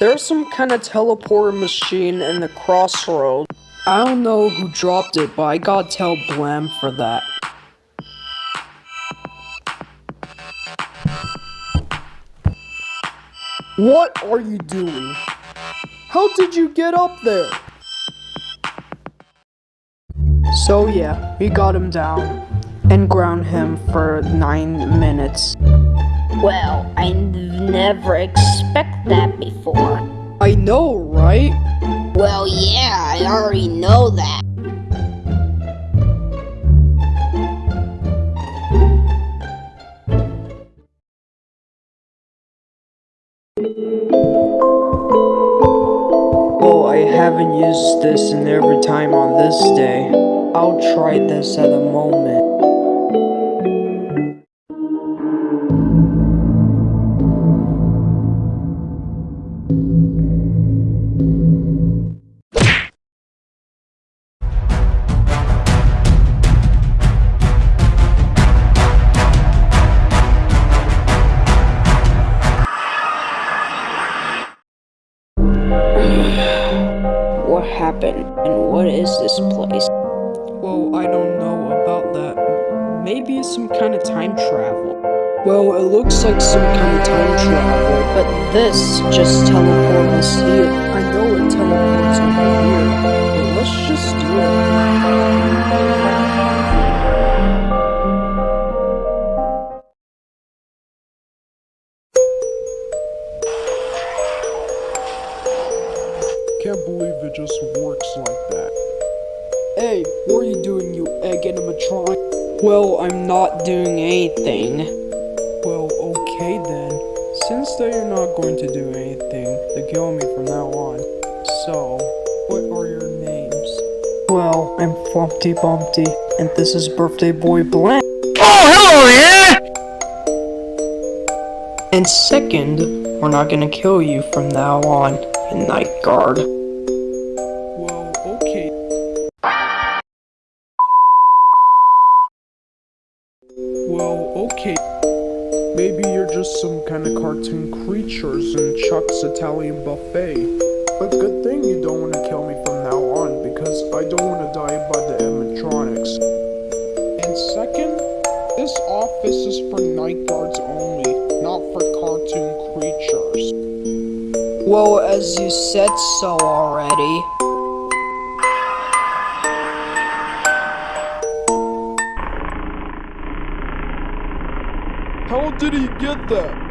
There's some kind of teleporter machine in the crossroad. I don't know who dropped it, but I gotta tell Blam for that. What are you doing? How did you get up there? So yeah, we got him down and ground him for nine minutes. Well, I never expect that before. I know, right? Well, yeah, I already know that. Oh, I haven't used this in every time on this day. I'll try this at a moment. This place? Well, I don't know about that. Maybe it's some kind of time travel. Well, it looks like some kind of time travel, but this just teleports us here. I know it teleports over here, but let's just do it. Can't believe it just works like that. Hey, what are you doing, you egg animatronic? Well, I'm not doing anything. Well, okay then. Since that you're not going to do anything to kill me from now on, so, what are your names? Well, I'm Flumpty Bumpty, and this is Birthday Boy Blam. Oh, hello there! And second, we're not gonna kill you from now on, night guard. Maybe you're just some kind of cartoon creatures in Chuck's Italian buffet. But good thing you don't want to kill me from now on, because I don't want to die by the animatronics. And second, this office is for night guards only, not for cartoon creatures. Well, as you said so already. did he get that?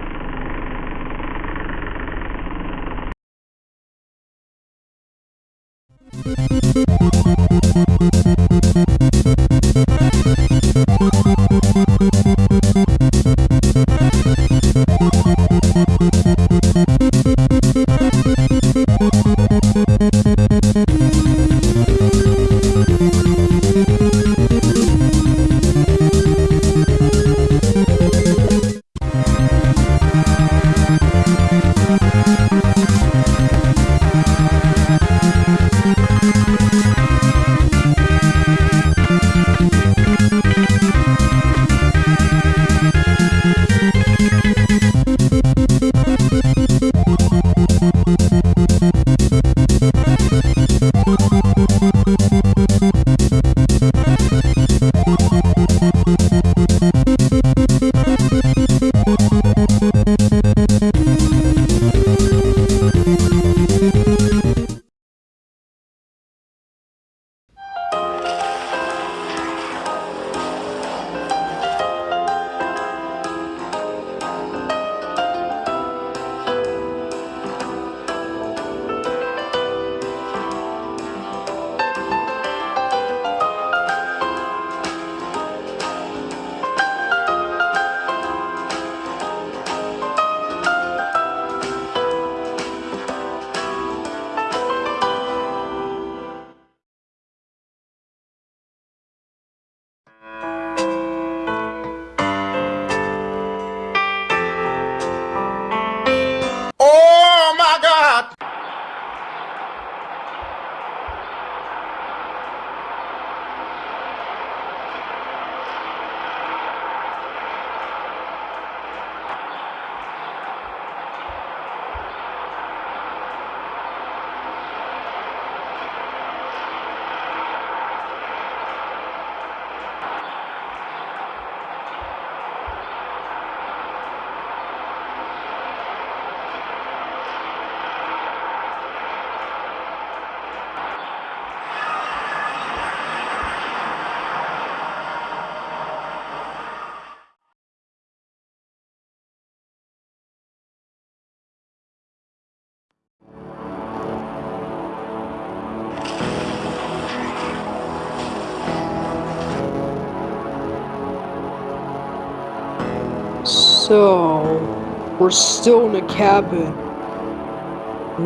So, we're still in a cabin.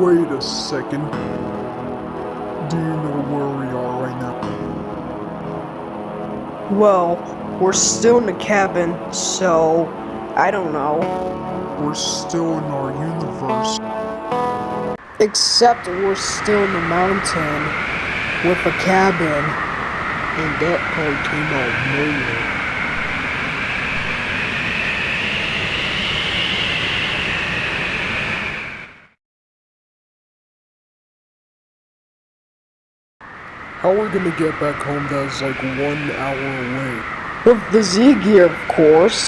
Wait a second. Do you know where we are right now? Well, we're still in a cabin, so I don't know. We're still in our universe. Except we're still in the mountain with a cabin. And that part came out nowhere. How are we gonna get back home that's like one hour away? With the Z gear, of course.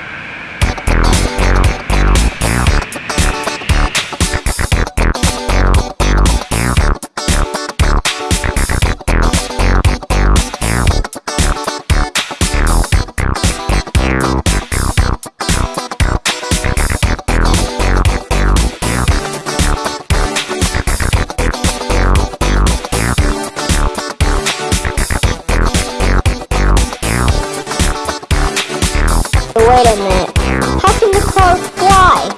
Wait a minute. How can the car fly?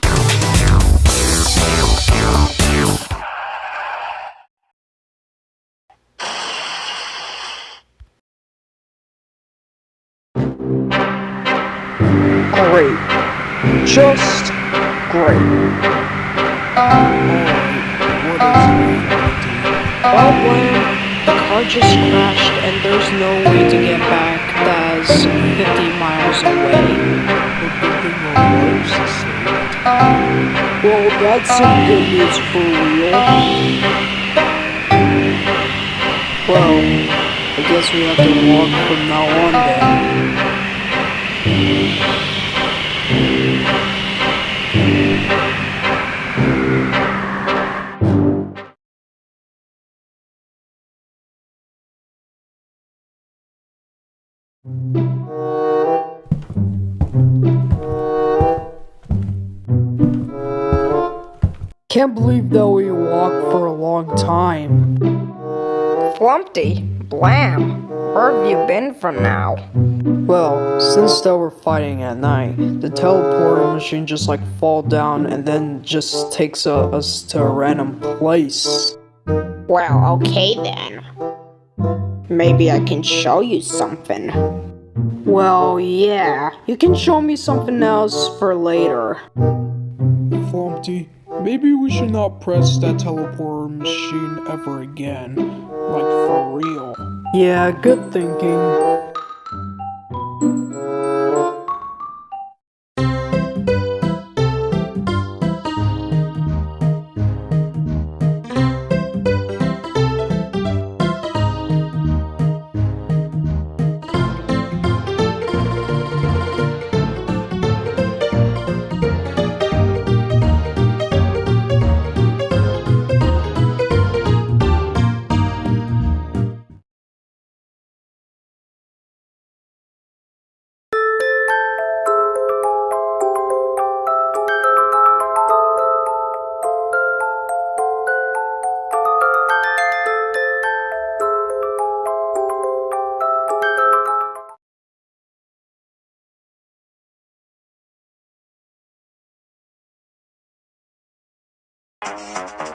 Great. Just great. Alright, what is it? Well, when the car just crashed and there's no way to get back, that's 50 miles away. Well, that's some good news for real. Well, I guess we have to walk from now on then. Can't believe that we walked for a long time. Flumpty, Blam, where have you been from now? Well, since they were fighting at night, the teleporter machine just like fall down and then just takes uh, us to a random place. Well, okay then. Maybe I can show you something. Well, yeah, you can show me something else for later. Flumpty, maybe we should not press that teleporter machine ever again. Like for real. Yeah, good thinking. Música